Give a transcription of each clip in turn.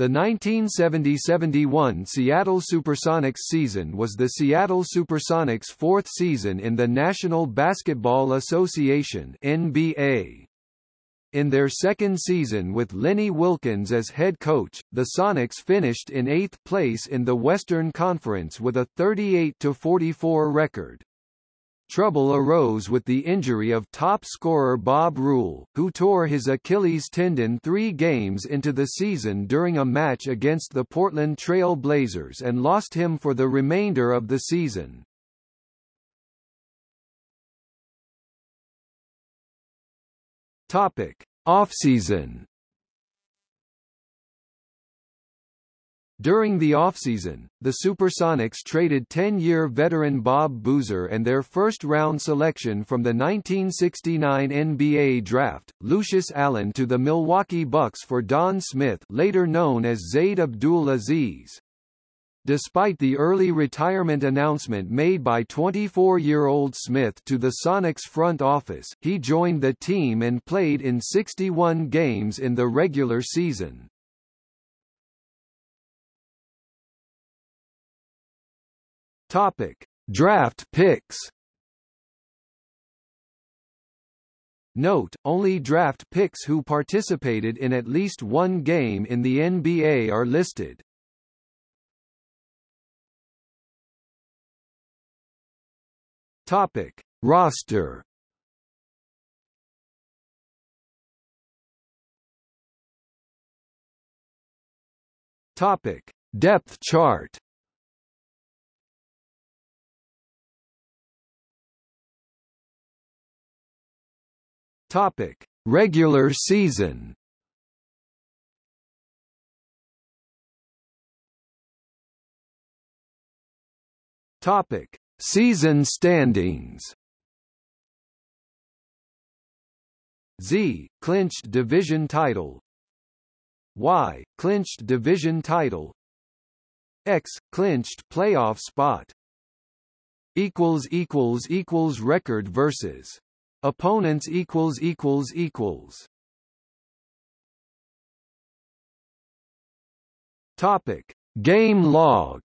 The 1970–71 Seattle Supersonics season was the Seattle Supersonics' fourth season in the National Basketball Association NBA. In their second season with Lenny Wilkens as head coach, the Sonics finished in eighth place in the Western Conference with a 38–44 record. Trouble arose with the injury of top scorer Bob Rule, who tore his Achilles tendon three games into the season during a match against the Portland Trail Blazers and lost him for the remainder of the season. Topic: Offseason During the offseason, the Supersonics traded 10-year veteran Bob Boozer and their first-round selection from the 1969 NBA draft, Lucius Allen to the Milwaukee Bucks for Don Smith later known as Zaid Abdul Aziz. Despite the early retirement announcement made by 24-year-old Smith to the Sonics front office, he joined the team and played in 61 games in the regular season. Topic: Draft picks. Note, only draft picks who participated in at least one game in the NBA are listed. Topic: Roster. Topic: Depth chart. Topic: Regular season. Topic: Season standings. Z clinched division title. Y clinched division title. X clinched playoff spot. Equals equals equals record versus Opponents equals equals equals. Topic: Game log.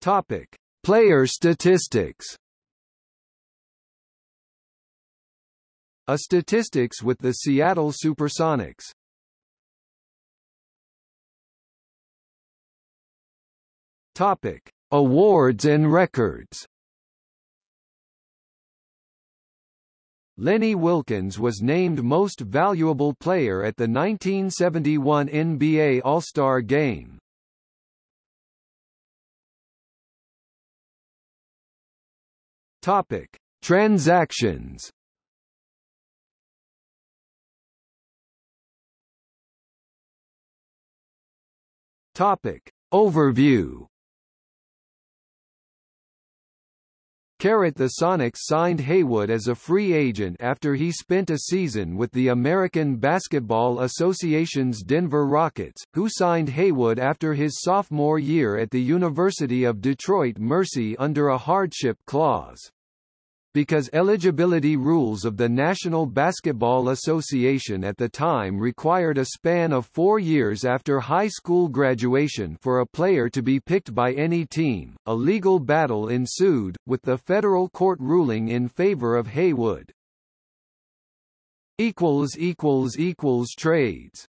Topic: Player statistics. A statistics with the Seattle Supersonics. Topic: Awards and records. Lenny Wilkens was named Most Valuable Player at the 1971 NBA All-Star Game. Topic: Transactions. Topic: Overview. Carrot the Sonics signed Haywood as a free agent after he spent a season with the American Basketball Association's Denver Rockets, who signed Haywood after his sophomore year at the University of Detroit Mercy under a hardship clause because eligibility rules of the National Basketball Association at the time required a span of four years after high school graduation for a player to be picked by any team. A legal battle ensued, with the federal court ruling in favor of Haywood. Trades